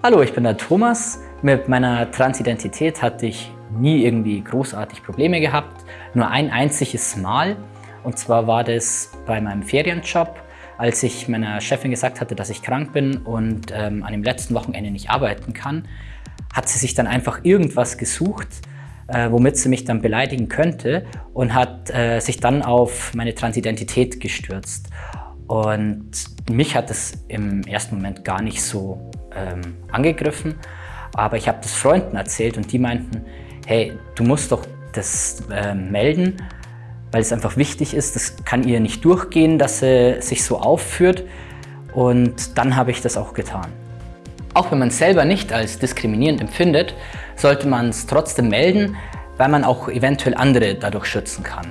Hallo, ich bin der Thomas. Mit meiner Transidentität hatte ich nie irgendwie großartig Probleme gehabt. Nur ein einziges Mal. Und zwar war das bei meinem Ferienjob, als ich meiner Chefin gesagt hatte, dass ich krank bin und ähm, an dem letzten Wochenende nicht arbeiten kann, hat sie sich dann einfach irgendwas gesucht, äh, womit sie mich dann beleidigen könnte und hat äh, sich dann auf meine Transidentität gestürzt. Und mich hat es im ersten Moment gar nicht so ähm, angegriffen, aber ich habe das Freunden erzählt und die meinten, hey, du musst doch das äh, melden, weil es einfach wichtig ist, das kann ihr nicht durchgehen, dass sie sich so aufführt und dann habe ich das auch getan. Auch wenn man es selber nicht als diskriminierend empfindet, sollte man es trotzdem melden, weil man auch eventuell andere dadurch schützen kann.